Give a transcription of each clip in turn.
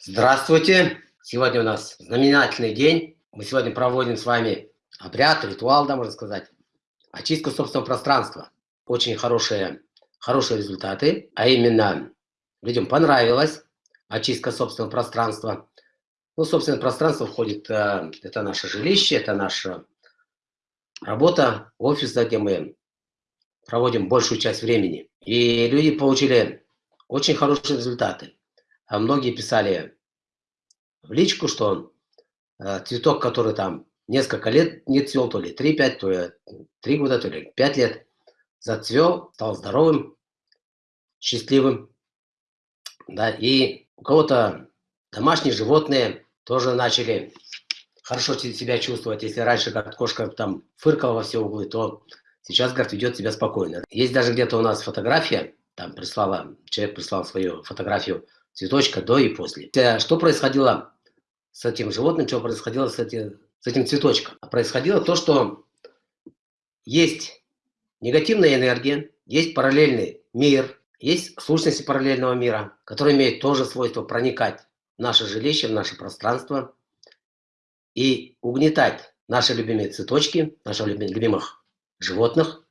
Здравствуйте! Сегодня у нас знаменательный день. Мы сегодня проводим с вами обряд, ритуал, да, можно сказать. Очистку собственного пространства. Очень хорошие, хорошие результаты. А именно, людям понравилось очистка собственного пространства. Ну, собственное пространство входит, э, это наше жилище, это наша работа, офис, где мы проводим большую часть времени. И люди получили очень хорошие результаты. А многие писали в личку, что э, цветок, который там несколько лет не цвел, то ли 3-5, то ли 3 года, то ли 5 лет, зацвел, стал здоровым, счастливым. Да, и у кого-то домашние животные тоже начали хорошо себя чувствовать. Если раньше как кошка там фыркала во все углы, то сейчас, говорит, ведет себя спокойно. Есть даже где-то у нас фотография, там прислала, человек прислал свою фотографию цветочка до и после. Э, что происходило с этим животным, что происходило с, эти, с этим цветочком? Происходило то, что есть негативная энергия, есть параллельный мир, есть сущности параллельного мира, который имеет тоже свойство проникать в наше жилище, в наше пространство и угнетать наши любимые цветочки, наших любимых животных.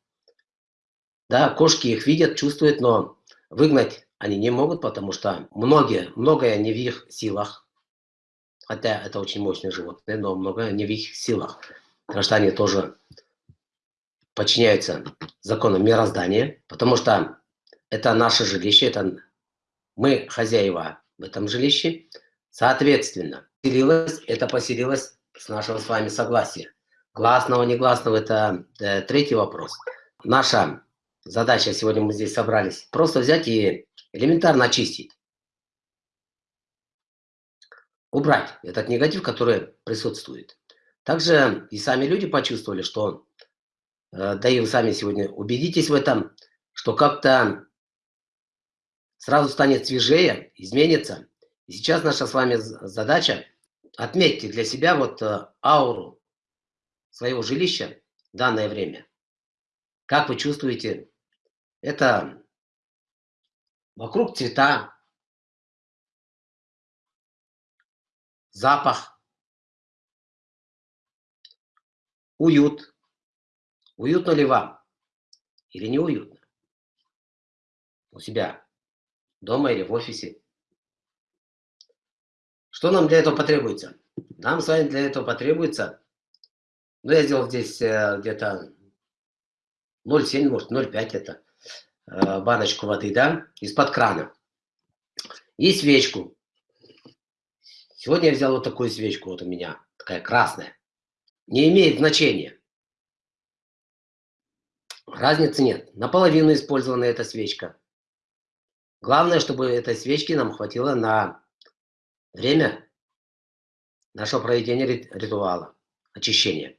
Да, кошки их видят, чувствуют, но выгнать они не могут, потому что многие, многое не в их силах. Хотя это очень мощные животные, но многое не в их силах. Потому что они тоже подчиняются законам мироздания, потому что это наше жилище, это мы хозяева в этом жилище. Соответственно, поселилось, это поселилось с нашего с вами согласия. Гласного, негласного – это э, третий вопрос. Наша задача, сегодня мы здесь собрались, просто взять и элементарно очистить. Убрать этот негатив, который присутствует. Также и сами люди почувствовали, что, э, да и вы сами сегодня убедитесь в этом, что как-то сразу станет свежее, изменится. И сейчас наша с вами задача отметьте для себя вот э, ауру своего жилища в данное время. Как вы чувствуете, это Вокруг цвета, запах, уют. Уютно ли вам или не уютно? У себя дома или в офисе? Что нам для этого потребуется? Нам с вами для этого потребуется, ну я сделал здесь э, где-то 0,7, может 0,5 это Э, баночку воды, да, из-под крана. И свечку. Сегодня я взял вот такую свечку, вот у меня, такая красная. Не имеет значения. Разницы нет. Наполовину использована эта свечка. Главное, чтобы этой свечки нам хватило на время нашего проведения ритуала, очищения.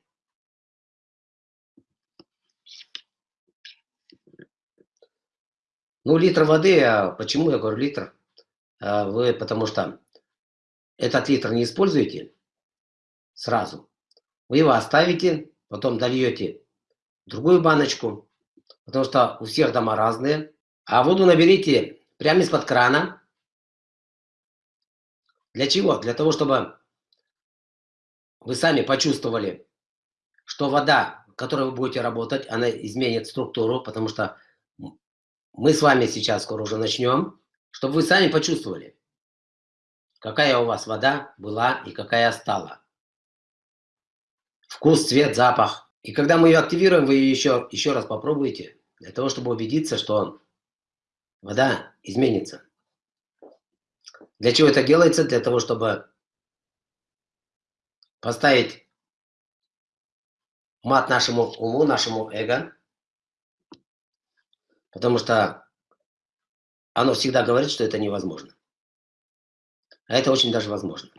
Ну, литр воды, а почему я говорю литр? А вы, потому что этот литр не используете сразу. Вы его оставите, потом дольете другую баночку, потому что у всех дома разные. А воду наберите прямо из-под крана. Для чего? Для того, чтобы вы сами почувствовали, что вода, которой вы будете работать, она изменит структуру, потому что мы с вами сейчас скоро уже начнем, чтобы вы сами почувствовали, какая у вас вода была и какая стала. Вкус, цвет, запах. И когда мы ее активируем, вы ее еще, еще раз попробуйте, для того, чтобы убедиться, что вода изменится. Для чего это делается? Для того, чтобы поставить мат нашему уму, нашему эго, Потому что оно всегда говорит, что это невозможно. А это очень даже возможно.